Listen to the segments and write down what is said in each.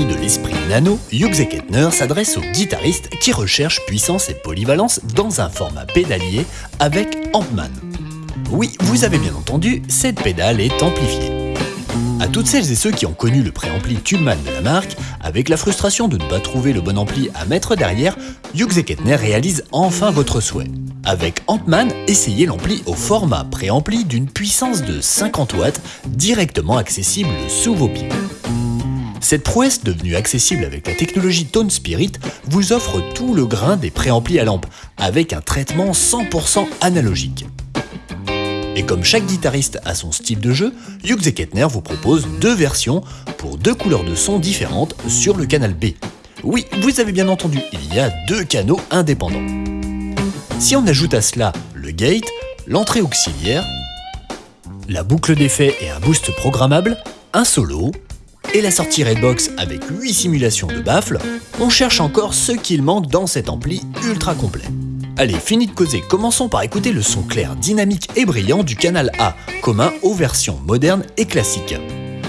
de l'esprit nano, Hughes Kettner s'adresse aux guitaristes qui recherchent puissance et polyvalence dans un format pédalier avec Ampman. Oui, vous avez bien entendu, cette pédale est amplifiée. À toutes celles et ceux qui ont connu le préampli Tubeman de la marque, avec la frustration de ne pas trouver le bon ampli à mettre derrière, Hughes Kettner réalise enfin votre souhait. Avec Ampman, essayez l'ampli au format préampli d'une puissance de 50 watts directement accessible sous vos pieds. Cette prouesse devenue accessible avec la technologie Tone Spirit vous offre tout le grain des préamplis à lampe avec un traitement 100% analogique. Et comme chaque guitariste a son style de jeu, Hughes Kettner vous propose deux versions pour deux couleurs de son différentes sur le canal B. Oui, vous avez bien entendu, il y a deux canaux indépendants. Si on ajoute à cela le gate, l'entrée auxiliaire, la boucle d'effet et un boost programmable, un solo, et la sortie Redbox avec 8 simulations de baffles, on cherche encore ce qu'il manque dans cet ampli ultra complet. Allez, fini de causer, commençons par écouter le son clair, dynamique et brillant du canal A, commun aux versions modernes et classiques.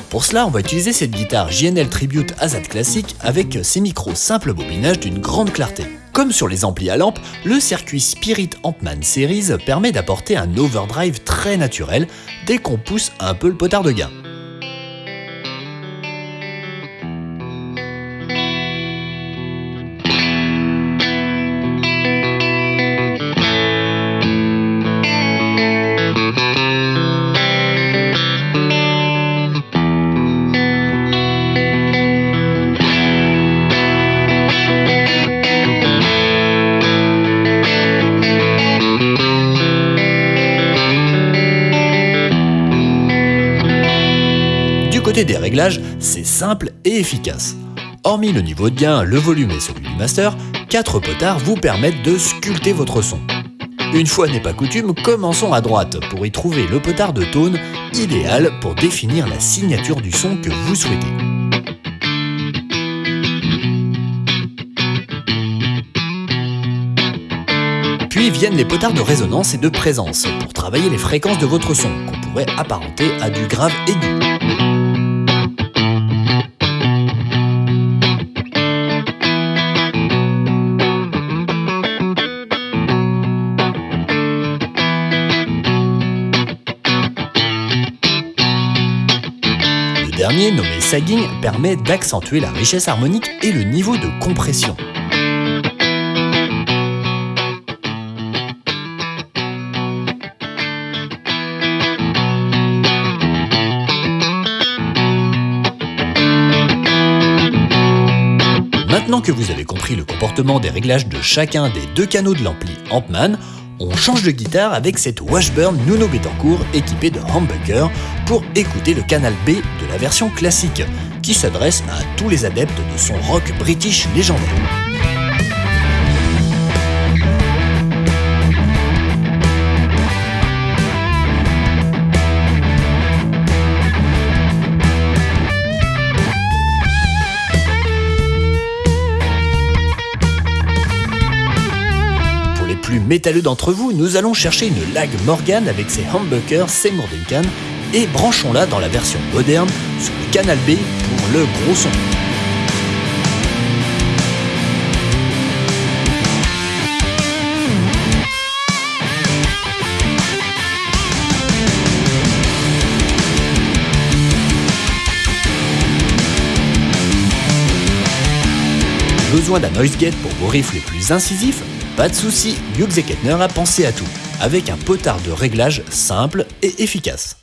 Pour cela, on va utiliser cette guitare JNL Tribute Azad classique avec ses micros simple bobinage d'une grande clarté. Comme sur les amplis à lampe, le circuit Spirit Ampman Series permet d'apporter un overdrive très naturel dès qu'on pousse un peu le potard de gain. Des réglages, c'est simple et efficace. Hormis le niveau de gain, le volume et celui du master, 4 potards vous permettent de sculpter votre son. Une fois n'est pas coutume, commençons à droite pour y trouver le potard de tone idéal pour définir la signature du son que vous souhaitez. Puis viennent les potards de résonance et de présence pour travailler les fréquences de votre son, qu'on pourrait apparenter à du grave aigu. Dernier, nommé sagging, permet d'accentuer la richesse harmonique et le niveau de compression. Maintenant que vous avez compris le comportement des réglages de chacun des deux canaux de l'ampli Ampman, on change de guitare avec cette Washburn Nuno Betancourt équipée de humbucker pour écouter le canal B de la version classique, qui s'adresse à tous les adeptes de son rock british légendaire. plus métalleux d'entre vous, nous allons chercher une lag Morgan avec ses humbuckers Seymour Duncan et branchons-la dans la version moderne sur le canal B pour le gros son. Besoin d'un noise gate pour vos riffs les plus incisifs? Pas de souci, Hughes a pensé à tout, avec un potard de réglage simple et efficace.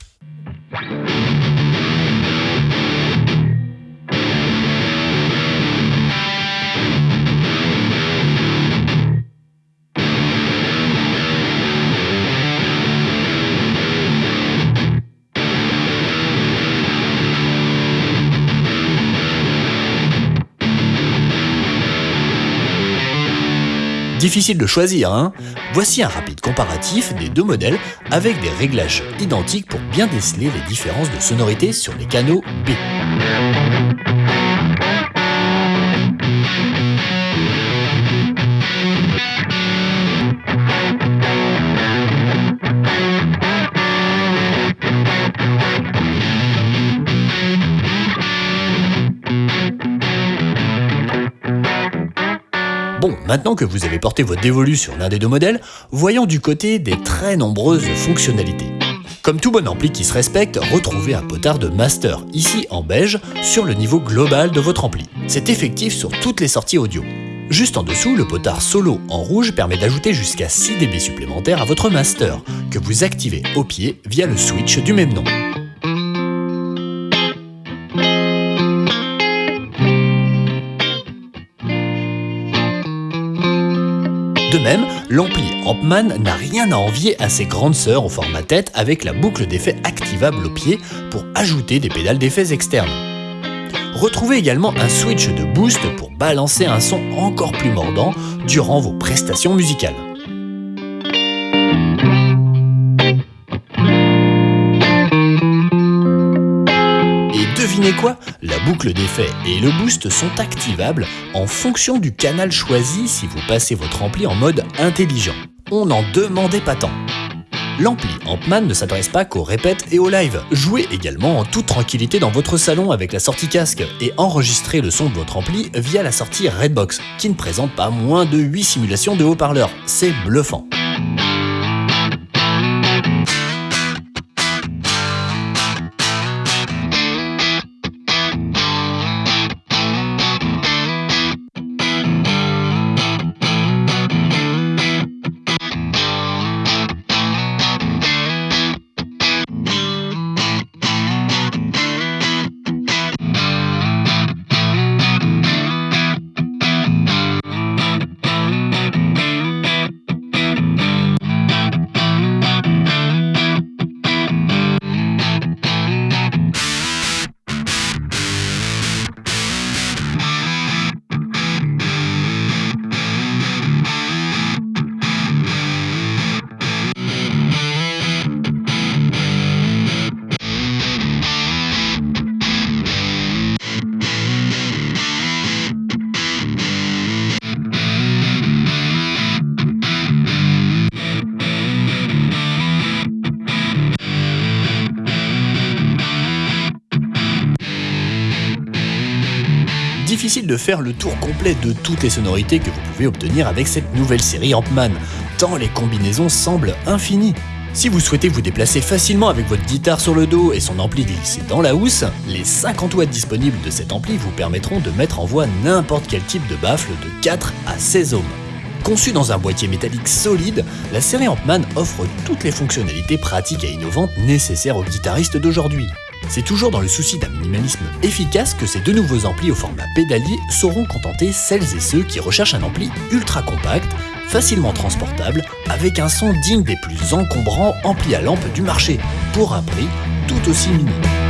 Difficile de choisir, hein Voici un rapide comparatif des deux modèles avec des réglages identiques pour bien déceler les différences de sonorité sur les canaux B. maintenant que vous avez porté votre dévolu sur l'un des deux modèles, voyons du côté des très nombreuses fonctionnalités. Comme tout bon ampli qui se respecte, retrouvez un potard de master, ici en beige, sur le niveau global de votre ampli. C'est effectif sur toutes les sorties audio. Juste en dessous, le potard solo en rouge permet d'ajouter jusqu'à 6 dB supplémentaires à votre master, que vous activez au pied via le switch du même nom. De même, l'ampli Ampman n'a rien à envier à ses grandes sœurs au format tête avec la boucle d'effet activable au pied pour ajouter des pédales d'effets externes. Retrouvez également un switch de boost pour balancer un son encore plus mordant durant vos prestations musicales. Devinez quoi? La boucle d'effet et le boost sont activables en fonction du canal choisi si vous passez votre ampli en mode intelligent. On n'en demandait pas tant. L'ampli Ampman ne s'adresse pas qu'aux répètes et aux lives. Jouez également en toute tranquillité dans votre salon avec la sortie casque et enregistrez le son de votre ampli via la sortie Redbox, qui ne présente pas moins de 8 simulations de haut-parleurs. C'est bluffant. De faire le tour complet de toutes les sonorités que vous pouvez obtenir avec cette nouvelle série Ampman, tant les combinaisons semblent infinies. Si vous souhaitez vous déplacer facilement avec votre guitare sur le dos et son ampli glissé dans la housse, les 50 watts disponibles de cet ampli vous permettront de mettre en voix n'importe quel type de baffle de 4 à 16 ohms. Conçue dans un boîtier métallique solide, la série Ampman offre toutes les fonctionnalités pratiques et innovantes nécessaires aux guitaristes d'aujourd'hui. C'est toujours dans le souci d'un minimalisme efficace que ces deux nouveaux amplis au format pédalier sauront contenter celles et ceux qui recherchent un ampli ultra compact, facilement transportable, avec un son digne des plus encombrants amplis à lampe du marché, pour un prix tout aussi minime.